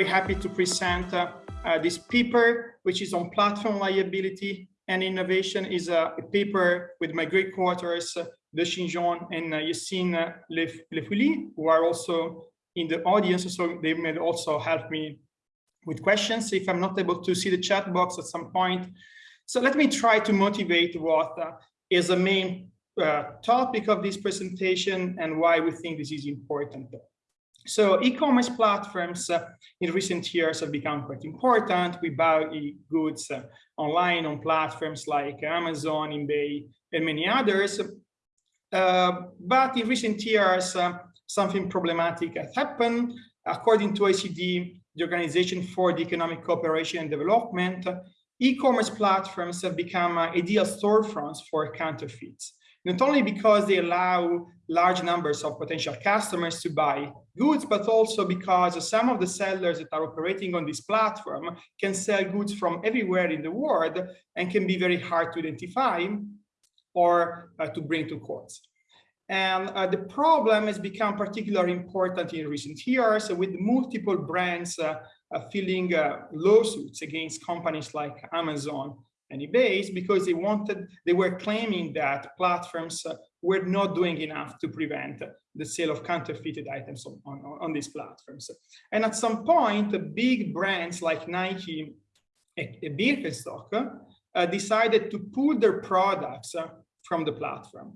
very happy to present uh, uh, this paper, which is on platform liability and innovation is a, a paper with my great quarters, uh, De and uh, Yassine Lefouili, who are also in the audience, so they may also help me with questions if I'm not able to see the chat box at some point. So let me try to motivate what uh, is the main uh, topic of this presentation and why we think this is important. So e-commerce platforms uh, in recent years have become quite important. We buy goods uh, online on platforms like Amazon, eBay, and many others. Uh, but in recent years, uh, something problematic has happened. According to OECD, the Organization for the Economic Cooperation and Development, e-commerce platforms have become uh, ideal storefronts for counterfeits not only because they allow large numbers of potential customers to buy goods, but also because some of the sellers that are operating on this platform can sell goods from everywhere in the world and can be very hard to identify or uh, to bring to courts. And uh, the problem has become particularly important in recent years with multiple brands uh, uh filing uh, lawsuits against companies like Amazon and eBay because they wanted, they were claiming that platforms uh, were not doing enough to prevent the sale of counterfeited items on, on, on these platforms. And at some point, big brands like Nike and Birkenstock uh, decided to pull their products uh, from the platform.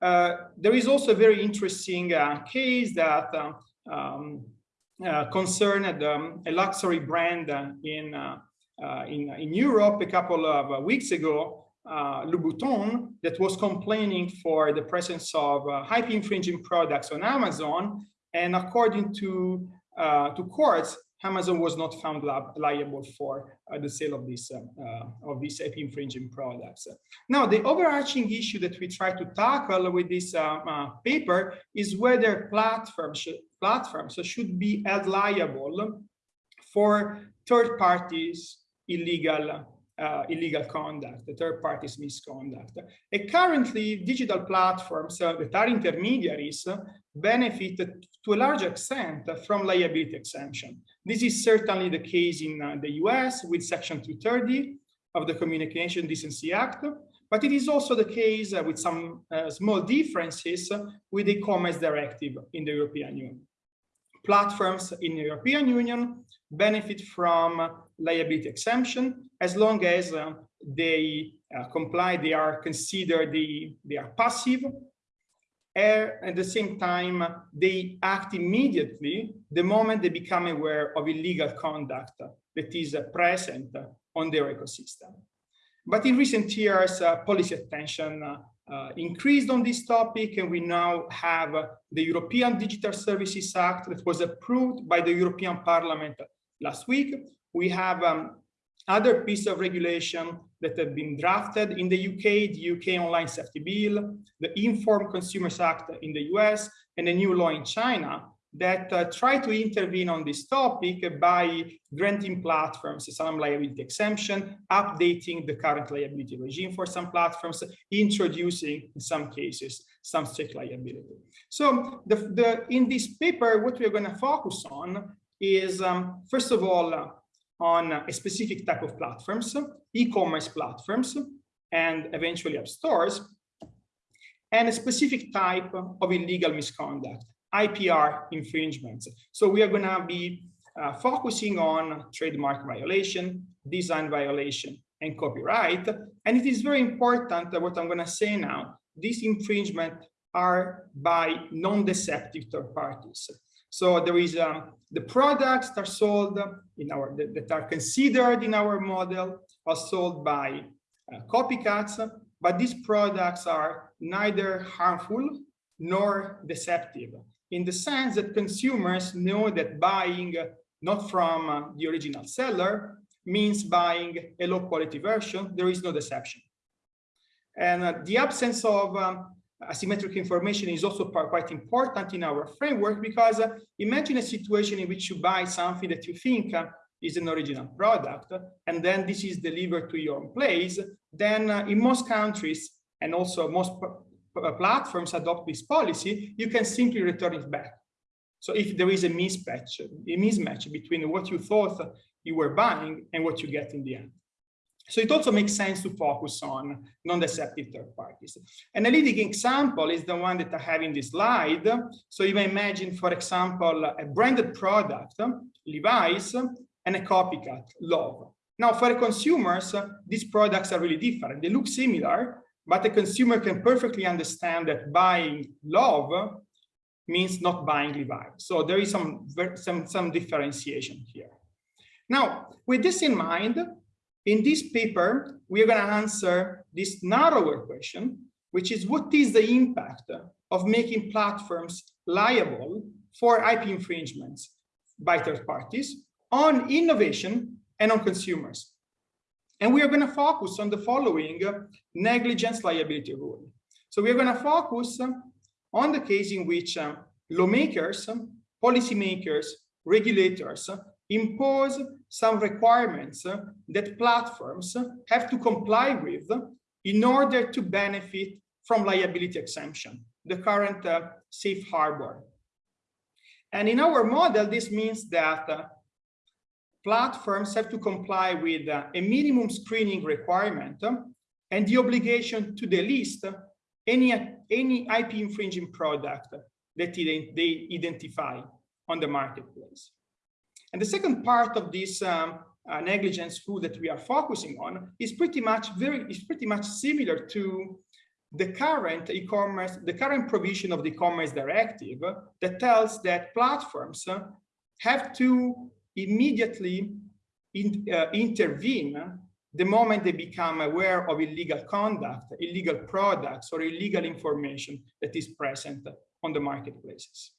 Uh, there is also a very interesting uh, case that uh, um, concerned um, a luxury brand in uh, in, in Europe a couple of uh, weeks ago, uh, Louboutin that was complaining for the presence of uh, IP infringing products on Amazon. And according to, uh, to courts, Amazon was not found liable for uh, the sale of these of these IP infringing products. Now, the overarching issue that we try to tackle with this paper is whether platforms platforms should be held liable for third parties illegal uh, illegal conduct, the third party's misconduct. And currently, digital platforms uh, that are intermediaries benefit to a large extent from liability exemption. This is certainly the case in uh, the US with Section 230 of the Communication Decency Act, but it is also the case uh, with some uh, small differences with the e-commerce directive in the European Union. Platforms in the European Union benefit from liability exemption as long as uh, they uh, comply, they are considered, the, they are passive. at the same time, they act immediately the moment they become aware of illegal conduct that is uh, present on their ecosystem. But in recent years, uh, policy attention uh, increased on this topic, and we now have uh, the European Digital Services Act that was approved by the European Parliament last week. We have um, other piece of regulation that have been drafted in the UK, the UK Online Safety Bill, the Informed Consumers Act in the US, and a new law in China that uh, try to intervene on this topic by granting platforms some liability exemption, updating the current liability regime for some platforms, introducing, in some cases, some strict liability. So the, the, in this paper, what we're going to focus on is, um, first of all, uh, on a specific type of platforms, e-commerce platforms, and eventually app stores, and a specific type of illegal misconduct, IPR infringements. So we are going to be uh, focusing on trademark violation, design violation, and copyright. And it is very important that what I'm going to say now, these infringements are by non-deceptive third parties. So there is um, the products that are sold in our that are considered in our model are sold by uh, copycats, but these products are neither harmful nor deceptive in the sense that consumers know that buying not from uh, the original seller means buying a low quality version. There is no deception. And uh, the absence of um, asymmetric information is also quite important in our framework because uh, imagine a situation in which you buy something that you think uh, is an original product and then this is delivered to your place then uh, in most countries and also most platforms adopt this policy you can simply return it back So if there is a mismatch, a mismatch between what you thought you were buying and what you get in the end. So it also makes sense to focus on non-deceptive third parties. And a leading example is the one that I have in this slide. So you may imagine, for example, a branded product, Levi's, and a copycat, Love. Now, for consumers, these products are really different. They look similar, but the consumer can perfectly understand that buying Love means not buying Levi's. So there is some, some, some differentiation here. Now, with this in mind, in this paper, we are going to answer this narrower question, which is what is the impact of making platforms liable for IP infringements by third parties on innovation and on consumers. And we are going to focus on the following uh, negligence liability rule. So we are going to focus on the case in which uh, lawmakers, policymakers, regulators impose some requirements that platforms have to comply with in order to benefit from liability exemption, the current uh, safe harbor. And in our model, this means that uh, platforms have to comply with uh, a minimum screening requirement and the obligation to delist any, any IP infringing product that they identify on the marketplace. And the second part of this um, uh, negligence rule that we are focusing on is pretty much very is pretty much similar to the current e-commerce, the current provision of the e-commerce directive that tells that platforms have to immediately in, uh, intervene the moment they become aware of illegal conduct, illegal products, or illegal information that is present on the marketplaces.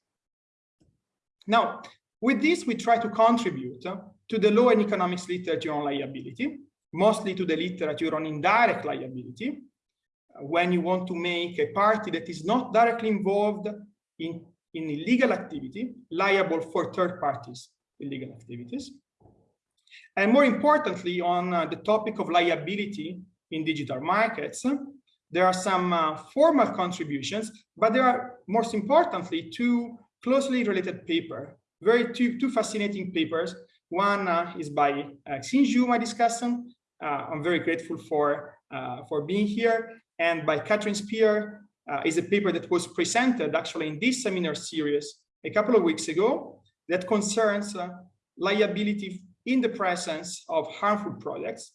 Now, with this, we try to contribute to the law and economics literature on liability, mostly to the literature on indirect liability, when you want to make a party that is not directly involved in, in illegal activity liable for third parties illegal activities. And more importantly, on uh, the topic of liability in digital markets, there are some uh, formal contributions, but there are, most importantly, two closely related papers very two, two fascinating papers. One uh, is by uh, Xinyu, my discussant. Uh, I'm very grateful for, uh, for being here. And by Kathryn Spier uh, is a paper that was presented actually in this seminar series a couple of weeks ago that concerns uh, liability in the presence of harmful products.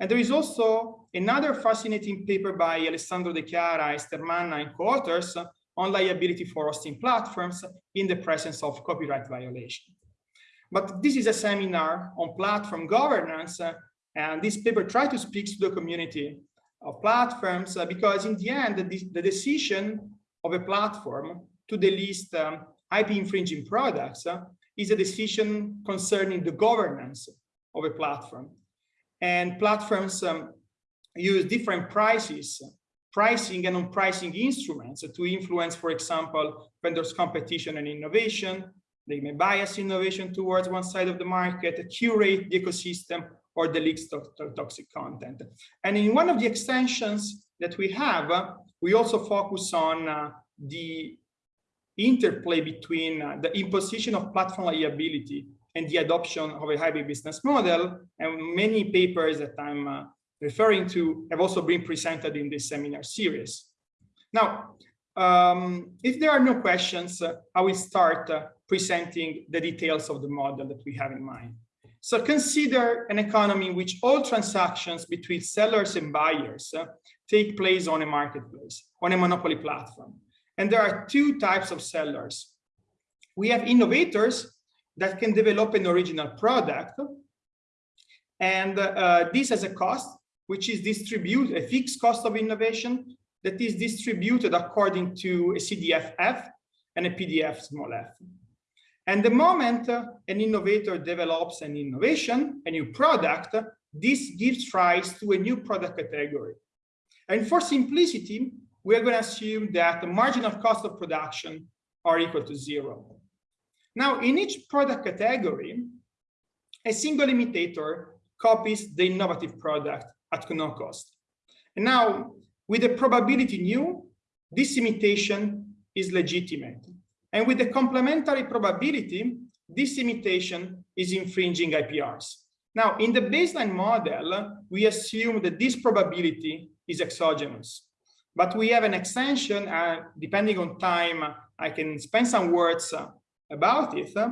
And there is also another fascinating paper by Alessandro De Chiara, Ester Manna, and co-authors on liability for hosting platforms in the presence of copyright violation. But this is a seminar on platform governance, uh, and this paper tries to speak to the community of platforms uh, because in the end, the, the, decision of a platform to delist um, IP infringing products uh, is a decision concerning the governance of a platform. And platforms um, use different prices pricing and on-pricing instruments to influence, for example, vendors' competition and innovation. They may bias innovation towards one side of the market, curate the ecosystem, or of toxic content. And in one of the extensions that we have, uh, we also focus on uh, the interplay between uh, the imposition of platform liability and the adoption of a hybrid business model. And many papers that I'm uh, referring to have also been presented in this seminar series. Now, um, if there are no questions, uh, I will start uh, presenting the details of the model that we have in mind. So consider an economy in which all transactions between sellers and buyers uh, take place on a marketplace, on a monopoly platform. And there are two types of sellers. We have innovators that can develop an original product. And uh, this has a cost which is distributed, a fixed cost of innovation that is distributed according to a CDF-F and a PDF small f. And the moment uh, an innovator develops an innovation, a new product, this gives rise to a new product category. And for simplicity, we are going to assume that the marginal cost of production are equal to zero. Now, in each product category, a single imitator copies the innovative product at no cost. And now, with the probability nu, this imitation is legitimate. And with the complementary probability, this imitation is infringing IPRs. Now, in the baseline model, we assume that this probability is exogenous. But we have an extension, uh, depending on time, I can spend some words uh, about it. Uh,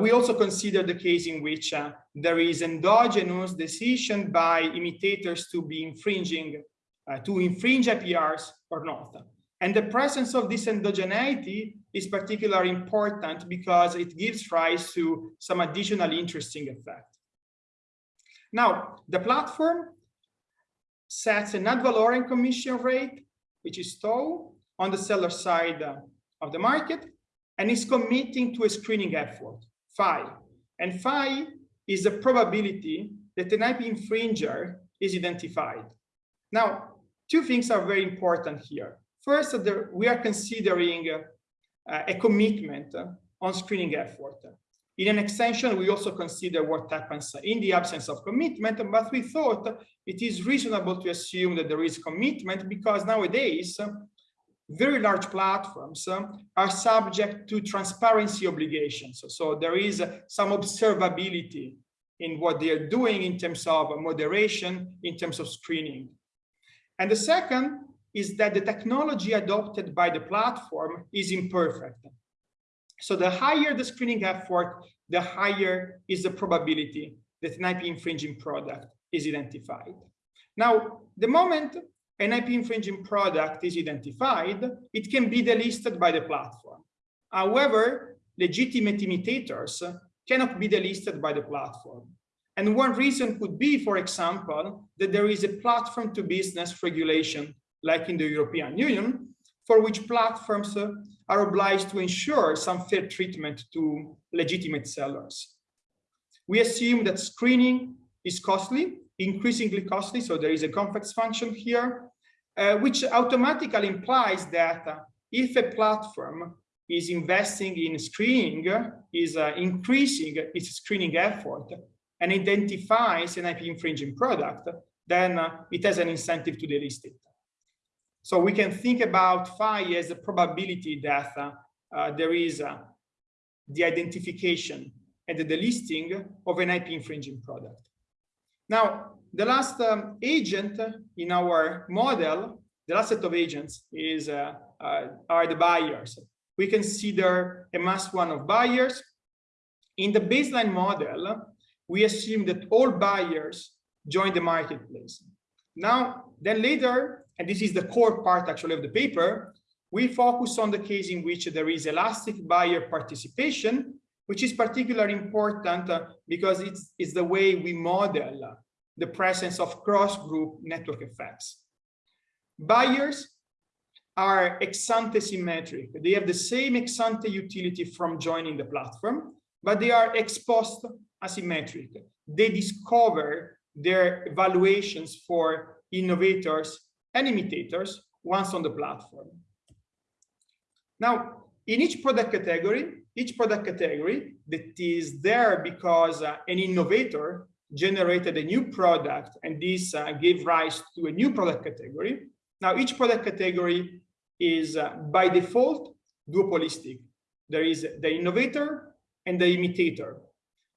we also consider the case in which uh, there is endogenous decision by imitators to be infringing, uh, to infringe IPRs or not. And the presence of this endogeneity is particularly important because it gives rise to some additional interesting effect. Now, the platform sets an ad valorem commission rate, which is tau, on the seller side uh, of the market, and is committing to a screening effort, phi. And phi is the probability that an IP infringer is identified. Now, two things are very important here. First, we are considering uh, a commitment on screening effort. In an extension, we also consider what happens in the absence of commitment, but we thought it is reasonable to assume that there is commitment because nowadays, very large platforms um, are subject to transparency obligations. So there is uh, some observability in what they are doing in terms of moderation, in terms of screening. And the second is that the technology adopted by the platform is imperfect. So the higher the screening effort, the higher is the probability that an IP infringing product is identified. Now, the moment an IP infringing product is identified, it can be delisted by the platform. However, legitimate imitators cannot be delisted by the platform. And one reason could be, for example, that there is a platform to business regulation, like in the European Union, for which platforms are obliged to ensure some fair treatment to legitimate sellers. We assume that screening is costly, increasingly costly, so there is a complex function here, uh, which automatically implies that if a platform is investing in screening, is uh, increasing its screening effort, and identifies an IP infringing product, then uh, it has an incentive to delist it. So we can think about phi as a probability that uh, uh, there is uh, the identification and the delisting of an IP infringing product. Now, the last um, agent in our model, the last set of agents is uh, uh, are the buyers. We consider a mass one of buyers. In the baseline model, we assume that all buyers join the marketplace. Now, then later, and this is the core part actually of the paper, we focus on the case in which there is elastic buyer participation, which is particularly important uh, because it's, it's the way we model uh, the presence of cross-group network effects. Buyers are ex-ante symmetric. They have the same ex-ante utility from joining the platform, but they are ex-post asymmetric. They discover their evaluations for innovators and imitators once on the platform. Now, in each product category, each product category that is there because uh, an innovator generated a new product and this uh, gave rise to a new product category. Now, each product category is uh, by default duopolistic. There is the innovator and the imitator,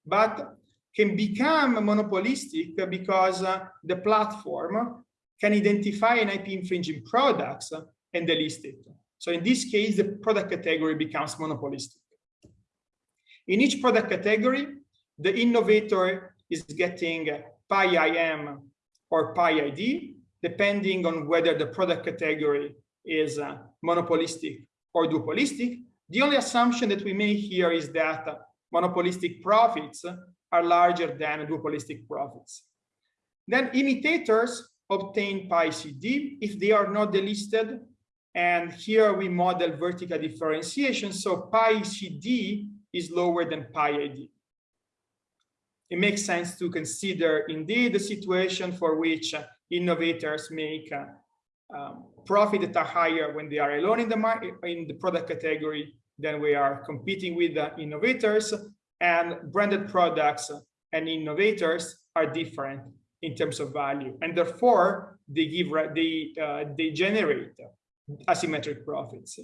but can become monopolistic because uh, the platform can identify an IP infringing products and delist it. So in this case, the product category becomes monopolistic. In each product category, the innovator is getting pi IM or pi ID, depending on whether the product category is uh, monopolistic or duopolistic. The only assumption that we make here is that monopolistic profits are larger than duopolistic profits. Then imitators obtain pi CD if they are not delisted. And here we model vertical differentiation. So pi CD is lower than pi ID. It makes sense to consider indeed the situation for which innovators make uh, um, profit that are higher when they are alone in the market in the product category than we are competing with the innovators and branded products and innovators are different in terms of value, and therefore they give they uh, they generate asymmetric profits.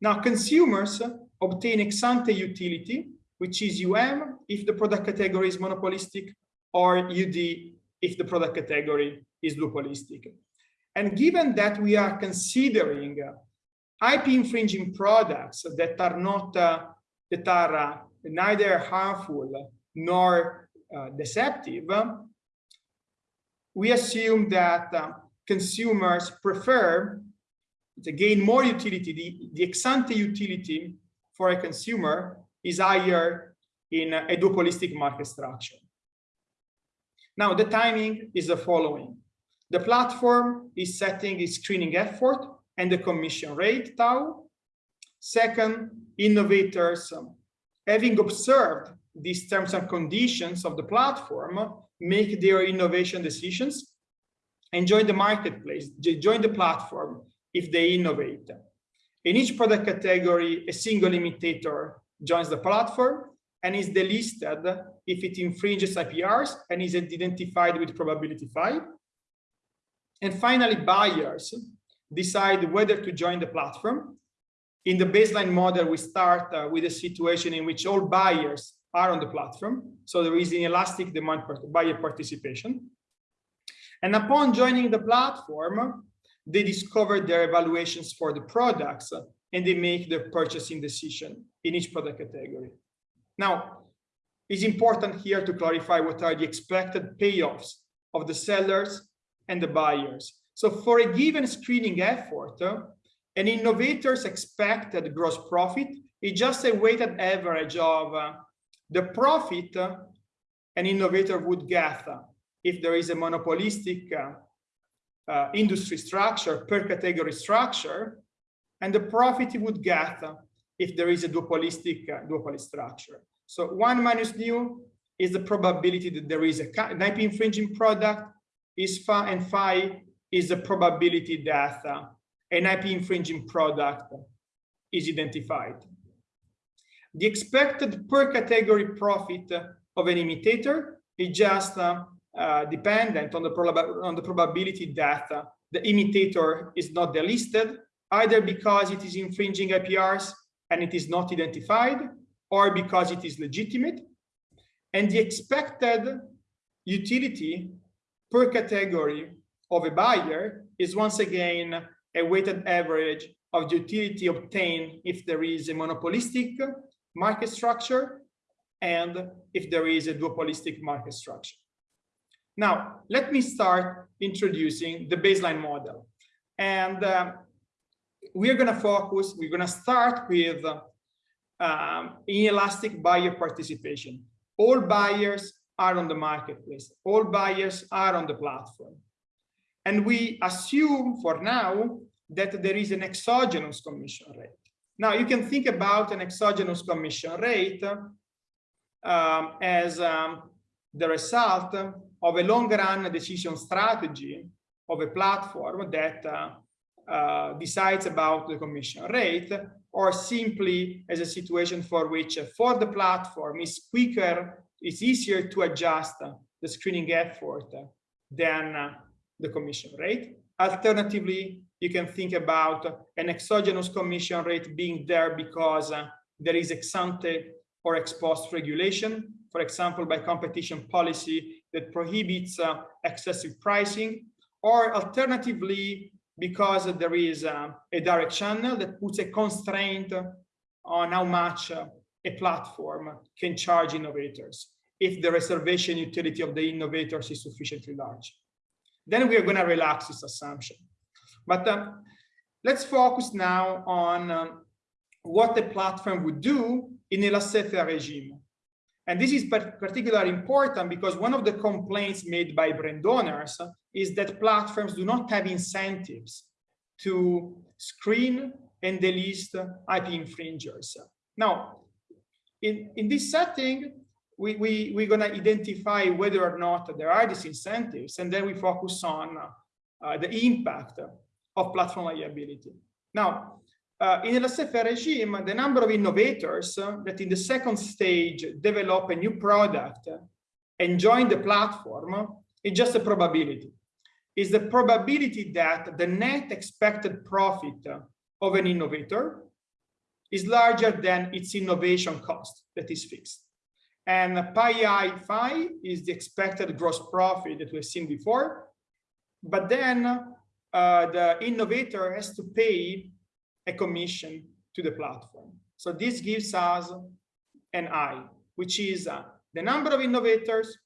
Now, consumers obtain ex-ante utility, which is UM if the product category is monopolistic, or UD if the product category is duopolistic. And given that we are considering IP infringing products that are not uh, that are uh, neither harmful nor uh, deceptive, we assume that uh, consumers prefer to gain more utility. The, the ex-ante utility for a consumer is higher in a duopolistic market structure. Now, the timing is the following. The platform is setting its screening effort and the commission rate, tau. Second, innovators, having observed these terms and conditions of the platform, make their innovation decisions and join the marketplace, join the platform if they innovate. In each product category, a single imitator joins the platform and is delisted if it infringes IPRs and is identified with probability 5. And finally, buyers decide whether to join the platform. In the baseline model, we start uh, with a situation in which all buyers are on the platform. So there is an elastic demand part buyer participation. And upon joining the platform, they discover their evaluations for the products and they make their purchasing decision in each product category. Now, it's important here to clarify what are the expected payoffs of the sellers and the buyers. So for a given screening effort, an innovator's expected gross profit is just a weighted average of uh, the profit an innovator would get if there is a monopolistic uh, uh, industry structure per category structure and the profit you would get if there is a duopolistic uh, duopoly structure. So one minus nu is the probability that there is a, an IP infringing product is phi and phi is the probability that uh, an IP infringing product is identified. The expected per category profit of an imitator is just uh, uh, dependent on the, on the probability that uh, the imitator is not delisted, either because it is infringing IPRs and it is not identified, or because it is legitimate. And the expected utility per category of a buyer is once again a weighted average of the utility obtained if there is a monopolistic market structure and if there is a duopolistic market structure. Now, let me start introducing the baseline model. And uh, we're going to focus, we're going to start with um, inelastic buyer participation. All buyers are on the marketplace. All buyers are on the platform. And we assume for now that there is an exogenous commission rate. Now you can think about an exogenous commission rate um, as um, the result of a long run decision strategy of a platform that uh, uh, decides about the commission rate or simply as a situation for which uh, for the platform is quicker, it's easier to adjust the screening effort than uh, the commission rate. Alternatively, you can think about an exogenous commission rate being there because uh, there is ex ante or ex post regulation, for example, by competition policy that prohibits uh, excessive pricing, or alternatively, because there is uh, a direct channel that puts a constraint on how much uh, a platform can charge innovators if the reservation utility of the innovators is sufficiently large. Then we are going to relax this assumption. But um, let's focus now on um, what the platform would do in a laissez-faire regime. And this is particularly important because one of the complaints made by brand owners is that platforms do not have incentives to screen and delist IP infringers. Now, in, in this setting, we, we, we're going to identify whether or not there are these incentives, and then we focus on uh, the impact of platform liability. Now, uh, in the laissez-faire regime, the number of innovators uh, that in the second stage develop a new product and join the platform is just a probability. Is the probability that the net expected profit of an innovator is larger than its innovation cost that is fixed. And pi i phi is the expected gross profit that we've seen before. But then uh, the innovator has to pay a commission to the platform. So this gives us an I, which is uh, the number of innovators,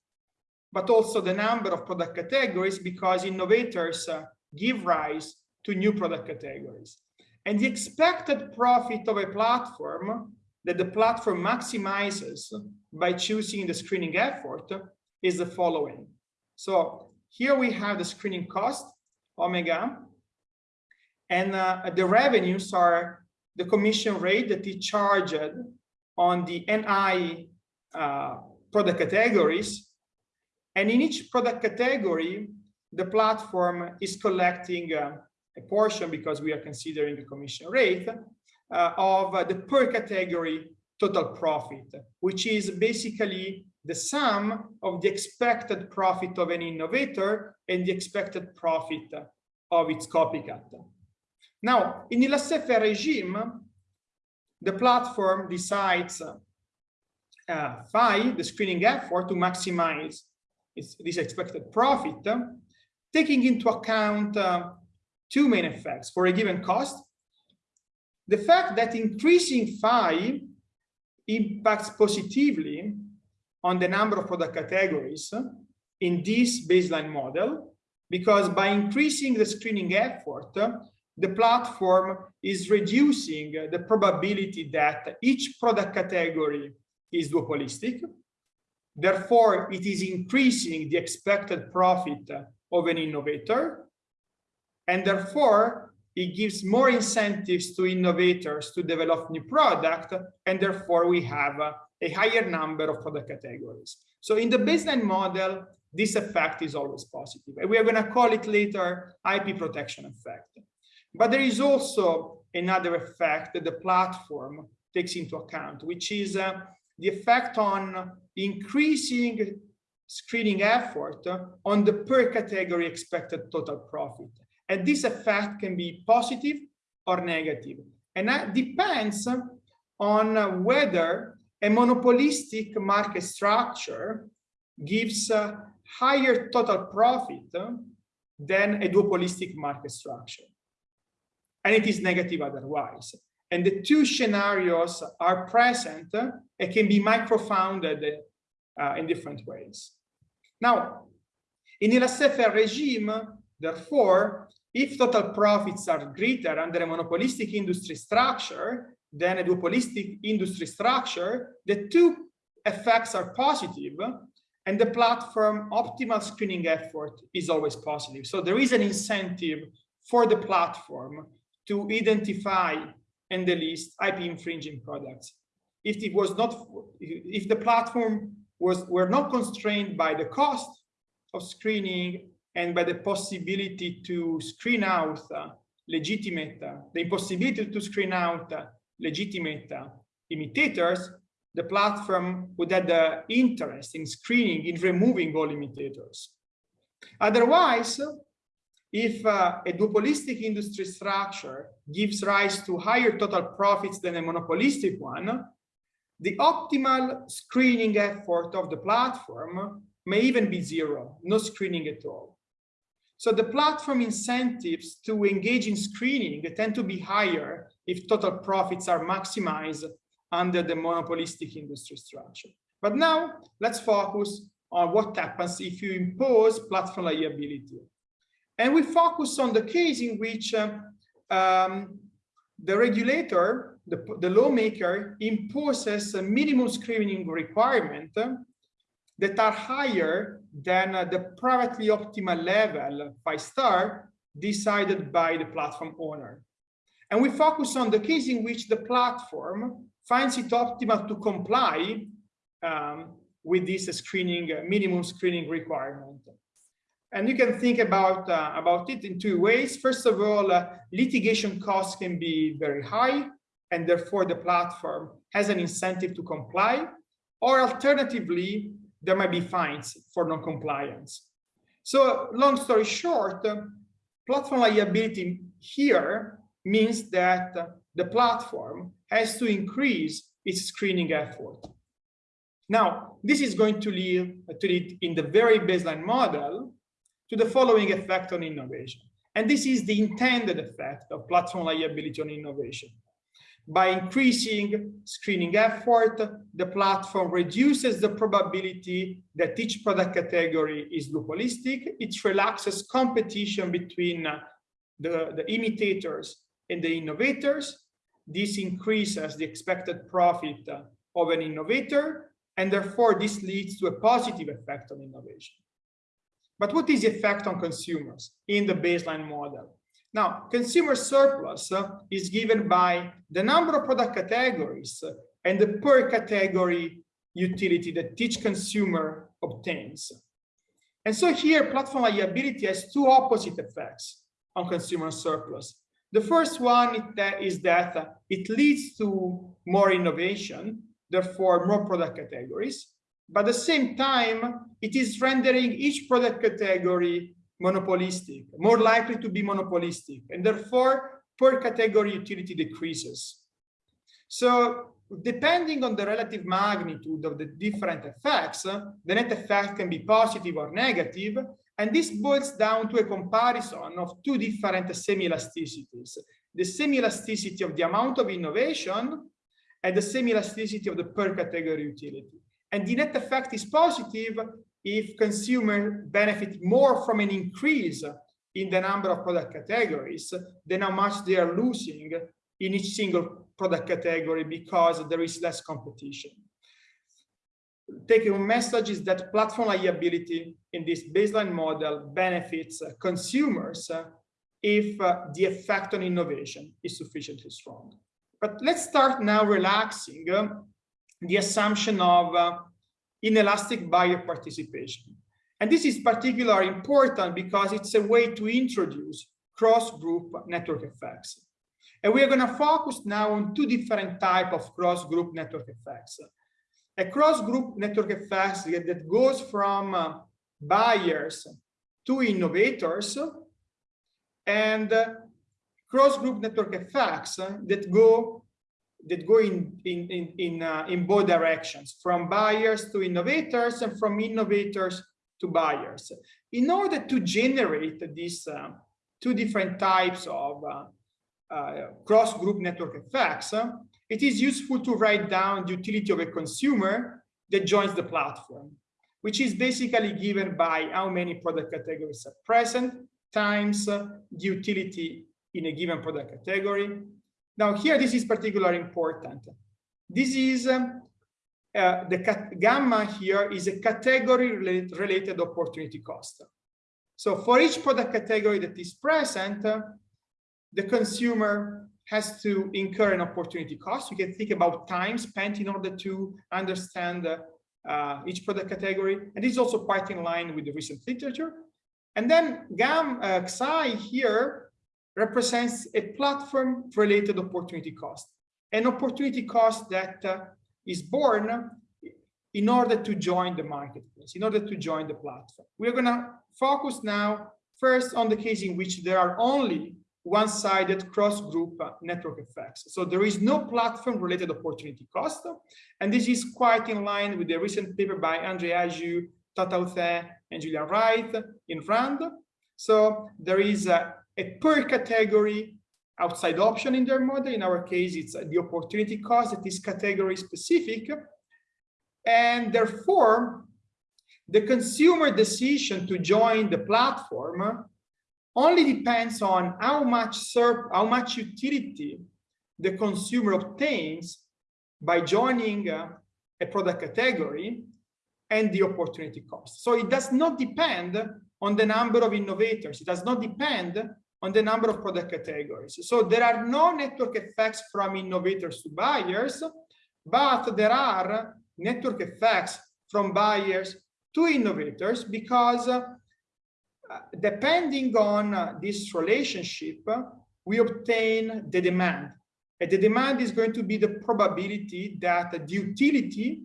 but also the number of product categories because innovators uh, give rise to new product categories. And the expected profit of a platform that the platform maximizes by choosing the screening effort is the following. So here we have the screening cost, omega, and uh, the revenues are the commission rate that is charged on the NI uh, product categories. And in each product category, the platform is collecting uh, a portion because we are considering the commission rate uh, of uh, the per category total profit, which is basically the sum of the expected profit of an innovator and the expected profit of its copycat. Now, in the laissez-faire regime, the platform decides uh, phi, the screening effort, to maximize its, this expected profit, taking into account uh, two main effects for a given cost. The fact that increasing phi impacts positively on the number of product categories in this baseline model, because by increasing the screening effort, the platform is reducing the probability that each product category is duopolistic. Therefore, it is increasing the expected profit of an innovator. And therefore, it gives more incentives to innovators to develop new product. And therefore, we have a higher number of product categories. So in the baseline model, this effect is always positive. And we are going to call it later IP protection effect. But there is also another effect that the platform takes into account, which is uh, the effect on increasing screening effort on the per category expected total profit. And this effect can be positive or negative. And that depends on whether a monopolistic market structure gives a higher total profit than a duopolistic market structure. And it is negative otherwise. And the two scenarios are present and can be microfounded uh, in different ways. Now, in a laissez-faire regime, therefore, if total profits are greater under a monopolistic industry structure than a duopolistic industry structure, the two effects are positive and the platform optimal screening effort is always positive. So there is an incentive for the platform to identify and delist IP infringing products. If it was not, if the platform was were not constrained by the cost of screening and by the possibility to screen out uh, legitimate, uh, the impossibility to screen out uh, legitimate uh, imitators, the platform would have the interest in screening, in removing all imitators. Otherwise, if uh, a duopolistic industry structure gives rise to higher total profits than a monopolistic one, the optimal screening effort of the platform may even be zero, no screening at all. So the platform incentives to engage in screening tend to be higher if total profits are maximized under the monopolistic industry structure. But now let's focus on what happens if you impose platform liability. And we focus on the case in which uh, um, the regulator, the, the lawmaker, imposes a minimum screening requirement that are higher than uh, the privately optimal level, five star, decided by the platform owner. And we focus on the case in which the platform finds it optimal to comply um, with this screening, minimum screening requirement. And you can think about, uh, about it in two ways. First of all, uh, litigation costs can be very high, and therefore the platform has an incentive to comply. Or alternatively, there might be fines for non-compliance. So long story short, uh, platform liability here means that the platform has to increase its screening effort. Now, this is going to lead, to lead in the very baseline model to the following effect on innovation. And this is the intended effect of platform liability on innovation. By increasing screening effort, the platform reduces the probability that each product category is duopolistic. It relaxes competition between the, the imitators and the innovators. This increases the expected profit of an innovator, and therefore this leads to a positive effect on innovation. But what is the effect on consumers in the baseline model? Now, consumer surplus uh, is given by the number of product categories uh, and the per category utility that each consumer obtains. And so here, platform liability has two opposite effects on consumer surplus. The first one uh, is that uh, it leads to more innovation, therefore more product categories. But at the same time, it is rendering each product category monopolistic, more likely to be monopolistic, and therefore per category utility decreases. So depending on the relative magnitude of the different effects, the net effect can be positive or negative, and this boils down to a comparison of two different semi-elasticities. The semi-elasticity of the amount of innovation and the semi-elasticity of the per category utility. And the net effect is positive if consumers benefit more from an increase in the number of product categories than how much they are losing in each single product category because there is less competition. Taking a message is that platform liability in this baseline model benefits consumers if uh, the effect on innovation is sufficiently strong. But let's start now relaxing uh, the assumption of uh, inelastic buyer participation. And this is particularly important because it's a way to introduce cross-group network effects. And we are going to focus now on two different type of cross-group network effects. A cross-group network effect that goes from uh, buyers to innovators and uh, cross-group network effects that go that go in in in in, uh, in both directions from buyers to innovators and from innovators to buyers. In order to generate these uh, two different types of uh, uh cross group network effects uh, it is useful to write down the utility of a consumer that joins the platform which is basically given by how many product categories are present times uh, the utility in a given product category now here, this is particularly important. This is um, uh, the gamma here is a category related, related opportunity cost. So for each product category that is present, uh, the consumer has to incur an opportunity cost. You can think about time spent in order to understand uh, each product category. And this is also quite in line with the recent literature. And then GAM uh, XI here represents a platform related opportunity cost, an opportunity cost that uh, is born in order to join the marketplace, in order to join the platform. We're going to focus now first on the case in which there are only one-sided cross-group uh, network effects. So there is no platform-related opportunity cost, and this is quite in line with the recent paper by Andrei Hagiu, Tat-How Teh, and Julian Wright in RAND. So there is a a per category outside option in their model. In our case, it's the opportunity cost that is category specific. And therefore, the consumer decision to join the platform only depends on how much SERP, how much utility the consumer obtains by joining uh, a product category and the opportunity cost. So it does not depend on the number of innovators. It does not depend on the number of product categories. So there are no network effects from innovators to buyers, but there are network effects from buyers to innovators because uh, depending on uh, this relationship, we obtain the demand. And the demand is going to be the probability that the utility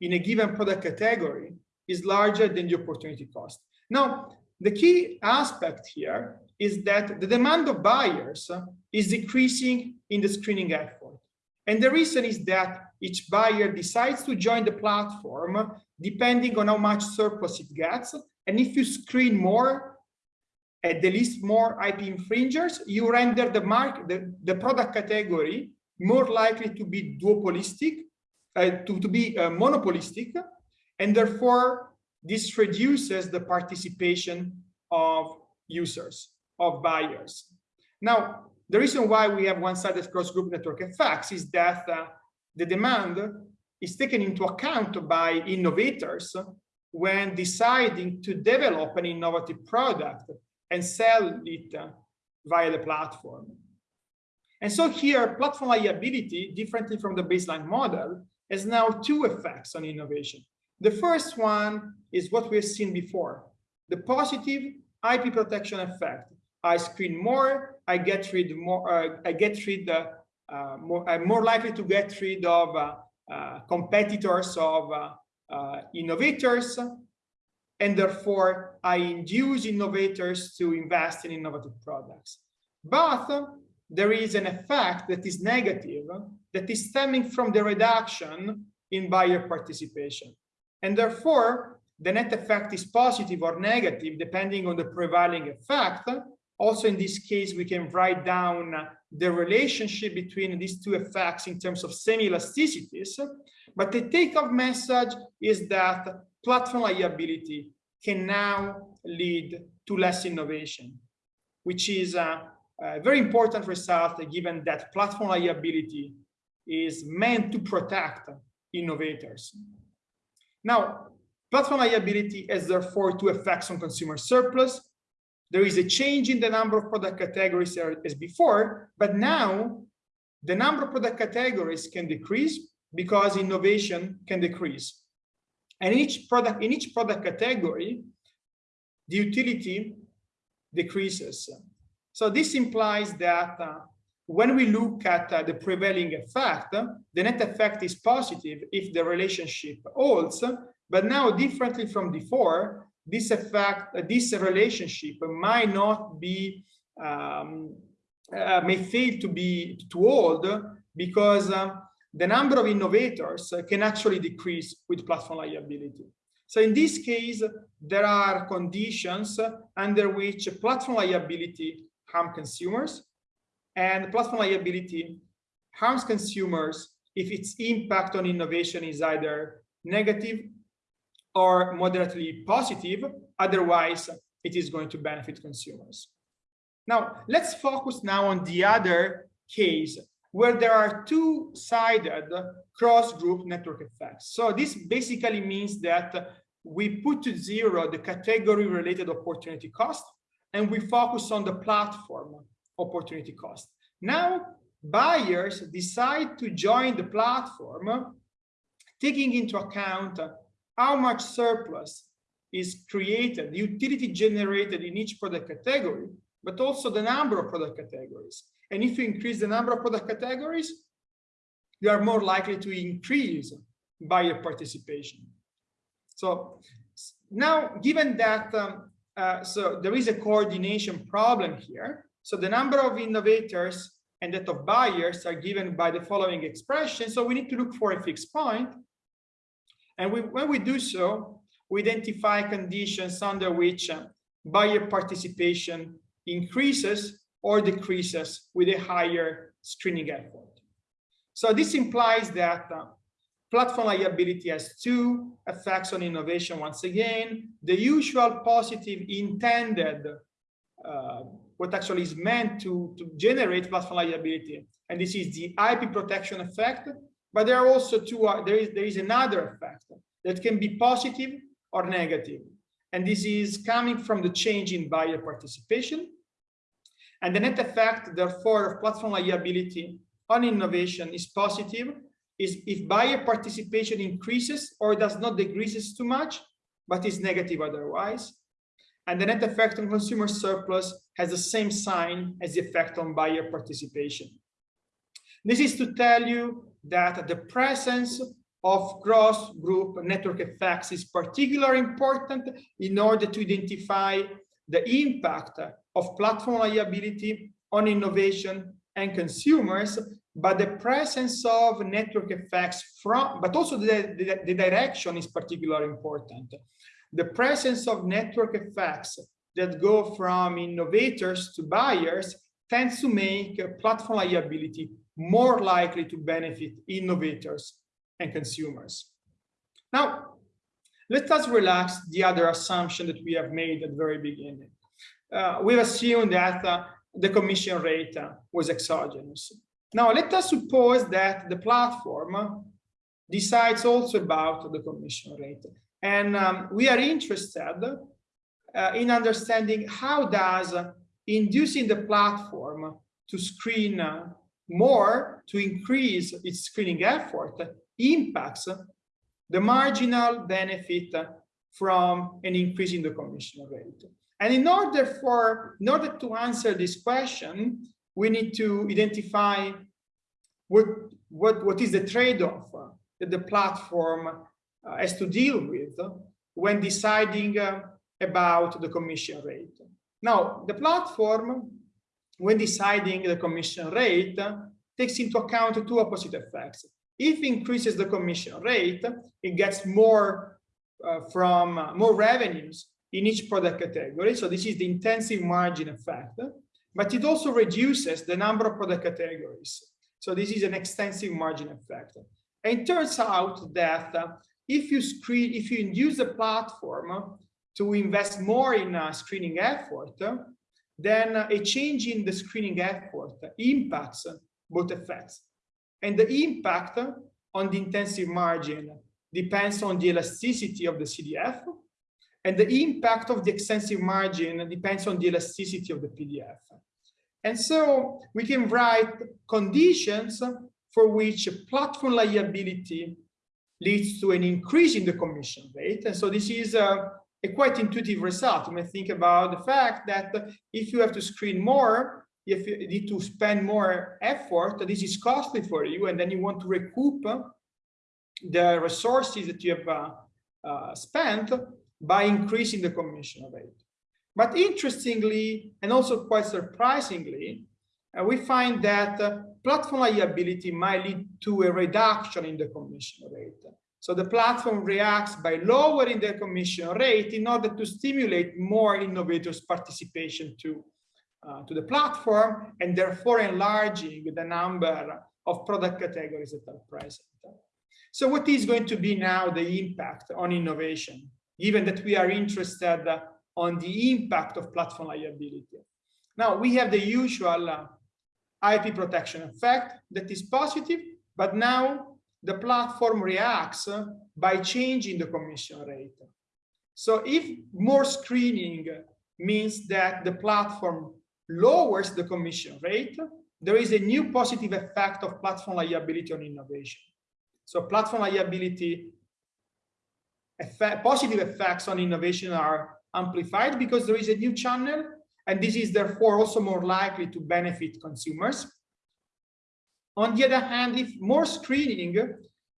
in a given product category is larger than the opportunity cost. Now, the key aspect here is that the demand of buyers is decreasing in the screening effort. And the reason is that each buyer decides to join the platform depending on how much surplus it gets. And if you screen more, at the least more IP infringers, you render the mark the, the product category more likely to be duopolistic, uh, to, to be uh, monopolistic, and therefore this reduces the participation of users, of buyers. Now, the reason why we have one-sided cross-group network effects is that uh, the demand is taken into account by innovators when deciding to develop an innovative product and sell it via the platform. And so here, platform liability, differently from the baseline model, has now two effects on innovation. The first one is what we've seen before, the positive IP protection effect. I screen more, I get rid more, uh, I get rid, uh, uh, more, I'm more likely to get rid of uh, uh, competitors of innovators, and therefore I induce innovators to invest in innovative products. But there is an effect that is negative, that is stemming from the reduction in buyer participation. And therefore, the net effect is positive or negative, depending on the prevailing effect. Also, in this case, we can write down the relationship between these two effects in terms of semi-elasticities. But the take-off message is that platform liability can now lead to less innovation, which is a, a very important result given that platform liability is meant to protect innovators. Now, platform liability has therefore two effects on consumer surplus. There is a change in the number of product categories as before, but now the number of product categories can decrease because innovation can decrease. And in each product, in each product category, the utility decreases. So this implies that uh, when we look at uh, the prevailing effect, the net effect is positive if the relationship holds, but now differently from before, this effect, uh, this relationship might not be, um, uh, may fail to be to hold because uh, the number of innovators can actually decrease with platform liability. So in this case, there are conditions under which platform liability harm consumers and platform liability harms consumers if its impact on innovation is either negative or moderately positive. Otherwise, it is going to benefit consumers. Now, let's focus now on the other case where there are two-sided cross-group network effects. So this basically means that we put to zero the category-related opportunity cost, and we focus on the platform opportunity cost. Now, buyers decide to join the platform, taking into account how much surplus is created, the utility generated in each product category, but also the number of product categories. And if you increase the number of product categories, you are more likely to increase buyer participation. So now, given that, um, uh, so there is a coordination problem here. So the number of innovators and that of buyers are given by the following expression. So we need to look for a fixed point. And we, when we do so, we identify conditions under which uh, buyer participation increases or decreases with a higher screening effort. So this implies that uh, platform liability has two effects on innovation. Once again, the usual positive intended, uh, what actually is meant to, to generate platform liability. And this is the IP protection effect. But there are also two, uh, there, is, there is another effect that can be positive or negative. And this is coming from the change in buyer participation and the net effect, therefore, of platform liability on innovation is positive is if buyer participation increases or does not decreases too much, but is negative otherwise. And the net effect on consumer surplus has the same sign as the effect on buyer participation. This is to tell you that the presence of cross-group network effects is particularly important in order to identify the impact of platform liability on innovation and consumers, but the presence of network effects from, but also the, the, the direction is particularly important. The presence of network effects that go from innovators to buyers tends to make platform liability more likely to benefit innovators and consumers. Now, let us relax the other assumption that we have made at the very beginning. Uh, we've assumed that uh, the commission rate uh, was exogenous. Now, let us suppose that the platform decides also about the commission rate. And um, we are interested uh, in understanding how does inducing the platform to screen uh, more, to increase its screening effort, impacts the marginal benefit from an increase in the commission rate. And in order for, in order to answer this question, we need to identify what, what, what is the trade-off that the platform uh, has to deal with when deciding uh, about the commission rate. Now, the platform, when deciding the commission rate, takes into account two opposite effects. If increases the commission rate, it gets more uh, from uh, more revenues in each product category. So this is the intensive margin effect, but it also reduces the number of product categories. So this is an extensive margin effect. And it turns out that uh, if you screen, if you induce the platform to invest more in uh, screening effort, then a change in the screening effort impacts both effects. And the impact on the intensive margin depends on the elasticity of the CDF, and the impact of the extensive margin depends on the elasticity of the PDF. And so we can write conditions for which platform liability leads to an increase in the commission rate. And so this is a, a quite intuitive result. You may think about the fact that if you have to screen more, if you need to spend more effort, this is costly for you, and then you want to recoup the resources that you have uh, uh, spent by increasing the commission rate. But interestingly, and also quite surprisingly, uh, we find that uh, platform liability might lead to a reduction in the commission rate. So the platform reacts by lowering the commission rate in order to stimulate more innovators participation to uh, to the platform and therefore enlarging the number of product categories that are present. So what is going to be now the impact on innovation, given that we are interested on the impact of platform liability? Now we have the usual uh, IP protection effect that is positive, but now the platform reacts uh, by changing the commission rate. So if more screening means that the platform lowers the commission rate, there is a new positive effect of platform liability on innovation. So platform liability effect, positive effects on innovation are amplified because there is a new channel, and this is therefore also more likely to benefit consumers. On the other hand, if more screening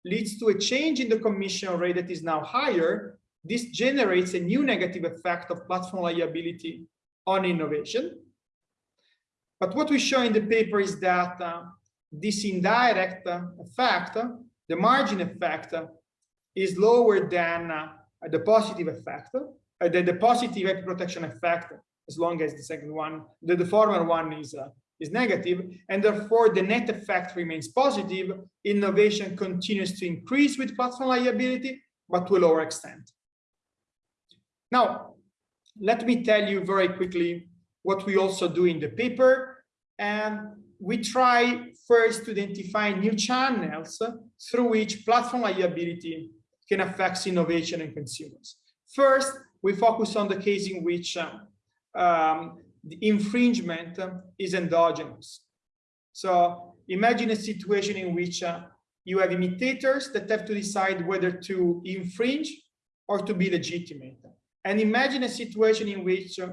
leads to a change in the commission rate that is now higher, this generates a new negative effect of platform liability on innovation. But what we show in the paper is that uh, this indirect uh, effect, the margin effect, uh, is lower than uh, the positive effect, the, the positive protection effect, as long as the second one, the, the former one is, is negative, and therefore the net effect remains positive. Innovation continues to increase with platform liability, but to a lower extent. Now, let me tell you very quickly what we also do in the paper and we try first to identify new channels through which platform liability can affect innovation and consumers. First, we focus on the case in which um, um, the infringement is endogenous. So imagine a situation in which uh, you have imitators that have to decide whether to infringe or to be legitimate. And imagine a situation in which uh,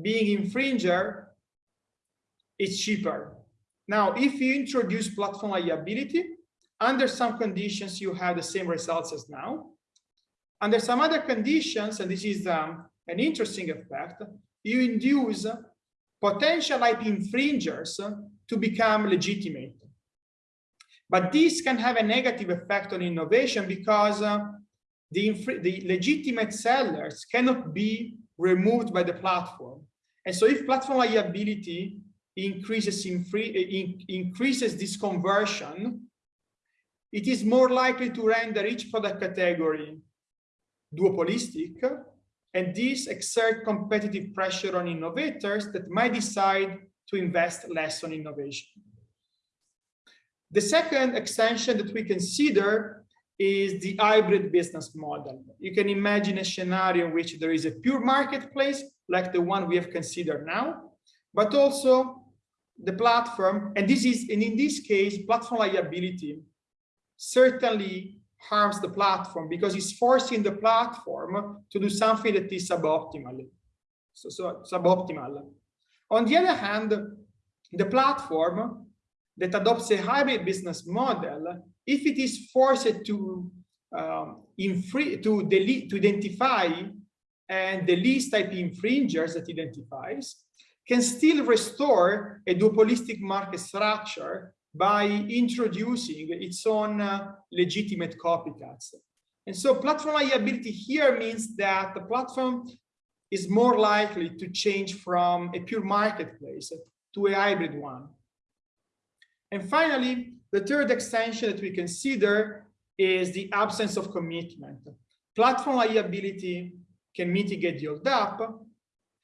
being infringer it's cheaper. Now, if you introduce platform liability, under some conditions, you have the same results as now. Under some other conditions, and this is um, an interesting effect, you induce potential IP infringers to become legitimate. But this can have a negative effect on innovation because uh, the, the legitimate sellers cannot be removed by the platform. And so if platform liability increases in in, increases this conversion, it is more likely to render each product category duopolistic, and these exert competitive pressure on innovators that might decide to invest less on innovation. The second extension that we consider is the hybrid business model. You can imagine a scenario in which there is a pure marketplace, like the one we have considered now, but also the platform, and this is, and in this case, platform liability certainly harms the platform because it's forcing the platform to do something that is suboptimal. So, so suboptimal. On the other hand, the platform that adopts a hybrid business model, if it is forced to um, to delete to identify and the least IP infringers that identifies, can still restore a duopolistic market structure by introducing its own uh, legitimate copycats. And so platform liability here means that the platform is more likely to change from a pure marketplace to a hybrid one. And finally, the third extension that we consider is the absence of commitment. Platform liability can mitigate the hold-up,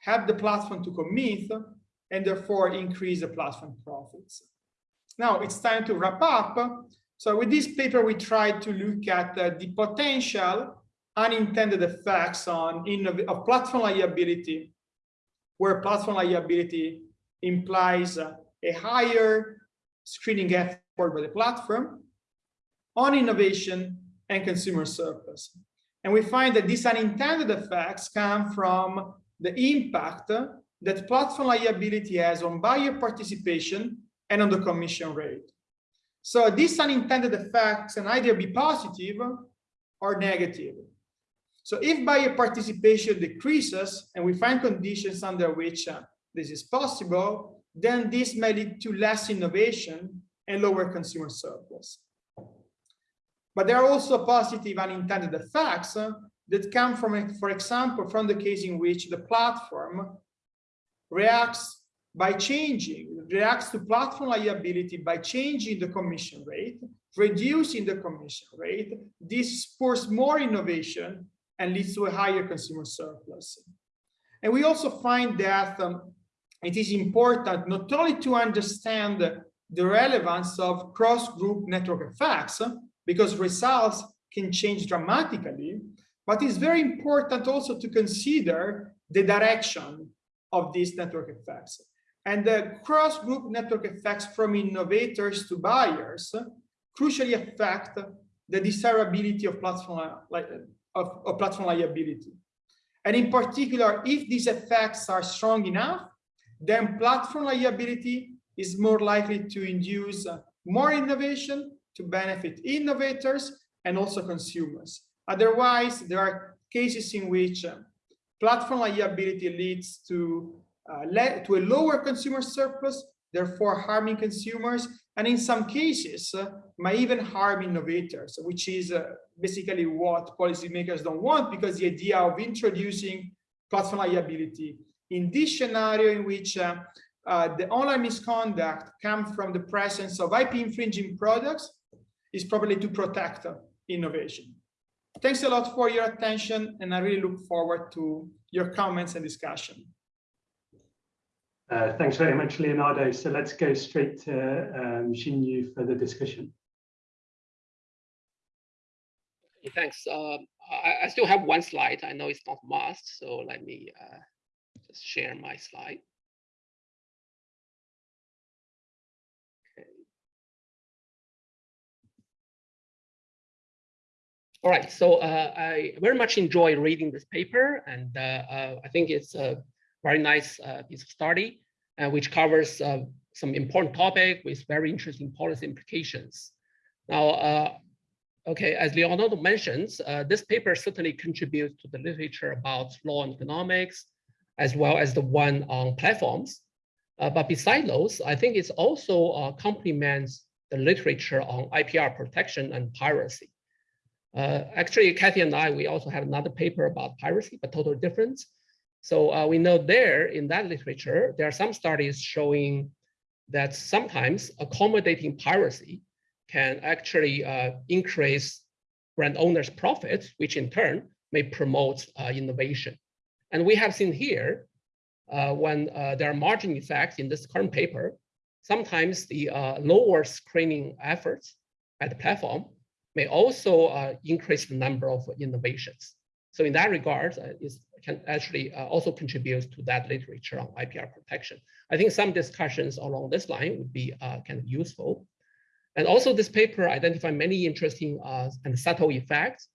help the platform to commit, and therefore increase the platform profits. Now it's time to wrap up. So with this paper, we tried to look at uh, the potential unintended effects on of platform liability, where platform liability implies uh, a higher screening effort by the platform on innovation and consumer surplus. And we find that these unintended effects come from the impact that platform liability has on buyer participation and on the commission rate. So these unintended effects can either be positive or negative. So if buyer participation decreases and we find conditions under which uh, this is possible, then this may lead to less innovation and lower consumer surplus. But there are also positive unintended effects uh, that come from, for example, from the case in which the platform reacts by changing, reacts to platform liability by changing the commission rate, reducing the commission rate. This spurs more innovation and leads to a higher consumer surplus. And we also find that um, it is important not only to understand the relevance of cross-group network effects, because results can change dramatically, but it's very important also to consider the direction of these network effects. And the cross-group network effects from innovators to buyers crucially affect the desirability of platform, of, of platform liability. And in particular, if these effects are strong enough, then platform liability is more likely to induce more innovation to benefit innovators and also consumers. Otherwise, there are cases in which platform liability leads to uh, led to a lower consumer surplus, therefore harming consumers, and in some cases uh, might even harm innovators, which is uh, basically what policymakers don't want because the idea of introducing platform liability in this scenario in which uh, uh, the online misconduct comes from the presence of IP infringing products is probably to protect innovation. Thanks a lot for your attention, and I really look forward to your comments and discussion. Uh, thanks very much, Leonardo. So let's go straight to um, Xinyu for the discussion. Thanks. Uh, I, I, still have one slide. I know it's not must, so let me uh, just share my slide. All right, so uh, I very much enjoy reading this paper, and uh, uh, I think it's a very nice uh, piece of study, uh, which covers uh, some important topic with very interesting policy implications. Now, okay, as Leonardo mentions, uh, this paper certainly contributes to the literature about law and economics, as well as the one on platforms. Uh, but beside those, I think it's also uh, complements the literature on IPR protection and piracy. Actually, Kathy and I, we also have another paper about piracy, but totally different. So uh, we know there in that literature, there are some studies showing that sometimes accommodating piracy can actually uh, increase brand owners' profits, which in turn may promote uh, innovation. And we have seen here, uh, when uh, there are margin effects in this current paper, sometimes the uh, lower screening efforts at the platform may also increase the number of innovations. So in that regard, uh, it can actually uh, also contribute to that literature on IPR protection. I think some discussions along this line would be uh, kind of useful. And also this paper identified many interesting uh, and subtle effects.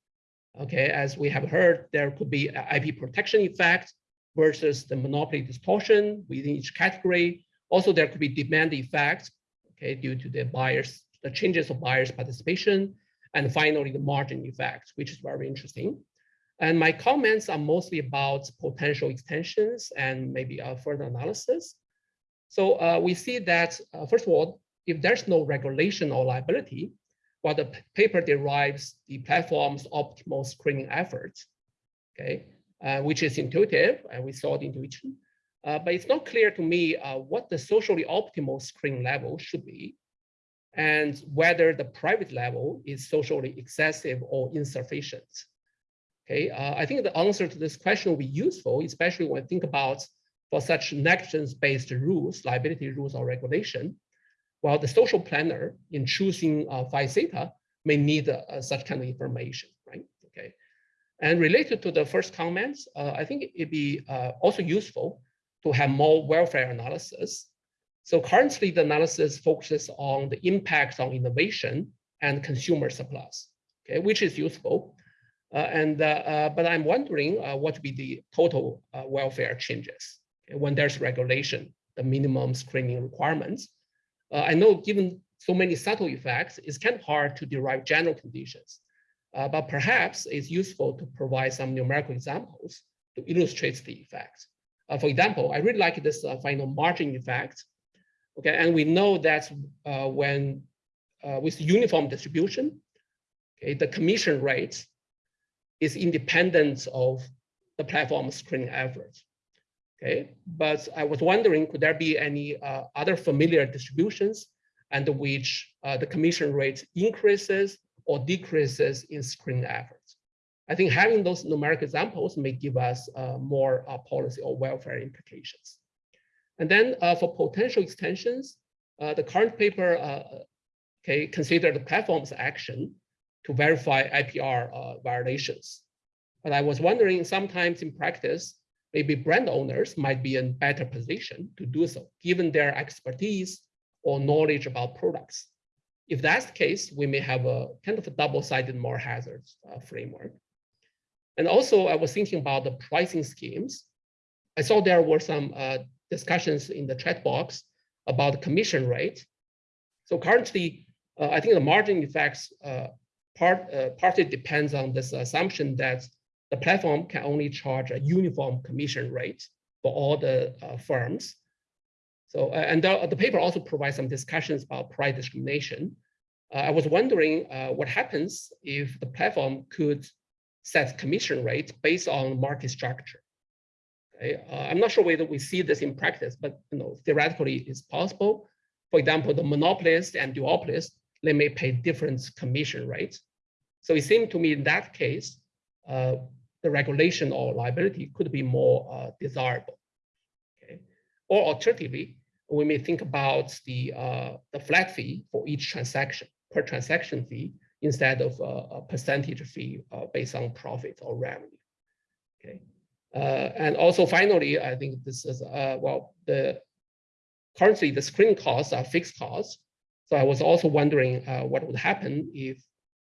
Okay, as we have heard, there could be IP protection effect versus the monopoly distortion within each category. Also, there could be demand effect, okay, due to the buyers, the changes of buyers participation, and finally the margin effect, which is very interesting. And my comments are mostly about potential extensions and maybe a further analysis. So uh, we see that, uh, first of all, if there's no regulation or liability, while the paper derives the platform's optimal screening efforts, okay, uh, which is intuitive, and we saw the intuition. Uh, but it's not clear to me uh, what the socially optimal screen level should be and whether the private level is socially excessive or insufficient. Okay, uh, I think the answer to this question will be useful, especially when I think about for such negligence-based rules, liability rules or regulation, while the social planner in choosing uh, phi theta may need uh, such kind of information, right? Okay, and related to the first comments, uh, I think it'd be uh, also useful to have more welfare analysis so currently the analysis focuses on the impact on innovation and consumer surplus, okay, which is useful. Uh, and uh, uh, but I'm wondering uh, what would be the total uh, welfare changes when there's regulation, the minimum screening requirements. Uh, I know given so many subtle effects, it's kind of hard to derive general conditions, but perhaps it's useful to provide some numerical examples to illustrate the effects. for example, I really like this final margin effect Okay, and we know that uh, when uh, with uniform distribution, okay, the commission rate is independent of the platform screening efforts. Okay, but I was wondering, could there be any uh, other familiar distributions and which uh, the commission rate increases or decreases in screening efforts? I think having those numeric examples may give us uh, more uh, policy or welfare implications. And then uh, for potential extensions, uh, the current paper okay, consider the platform's action to verify IPR uh, violations. But I was wondering sometimes in practice, maybe brand owners might be in better position to do so, given their expertise or knowledge about products. If that's the case, we may have a kind of a double-sided moral hazards uh, framework. And also I was thinking about the pricing schemes. I saw there were some uh, discussions in the chat box about the commission rate. So currently, uh, I think the margin effects uh, part uh, partly depends on this assumption that the platform can only charge a uniform commission rate for all the uh, firms. So, uh, and the, the, paper also provides some discussions about price discrimination. Uh, I was wondering what happens if the platform could set commission rates based on market structure. Okay? Uh, I'm not sure whether we see this in practice, but you know, theoretically it's possible. For example, the monopolist and duopolist, they may pay different commission rates. So it seemed to me in that case, uh, the regulation or liability could be more uh, desirable. Okay? Or alternatively, we may think about the, uh, the flat fee for each transaction, per transaction fee, instead of a percentage fee uh, based on profit or revenue. Okay. Uh, and also finally, I think this is, uh, well, the currently the screen costs are fixed costs. So I was also wondering uh, what would happen if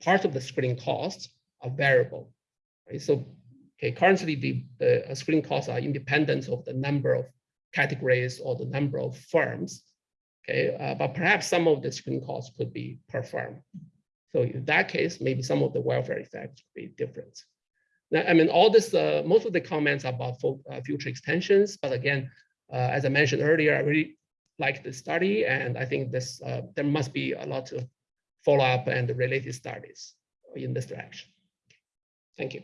part of the screening costs are variable. Right? So okay, currently the, the screen costs are independent of the number of categories or the number of firms. Okay, uh, but perhaps some of the screening costs could be per firm. So in that case, maybe some of the welfare effects could be different. Now, I mean, all this, uh, most of the comments about uh, future extensions, but again, uh, as I mentioned earlier, I really like the study, and I think this uh, there must be a lot of follow up and related studies in this direction. Thank you.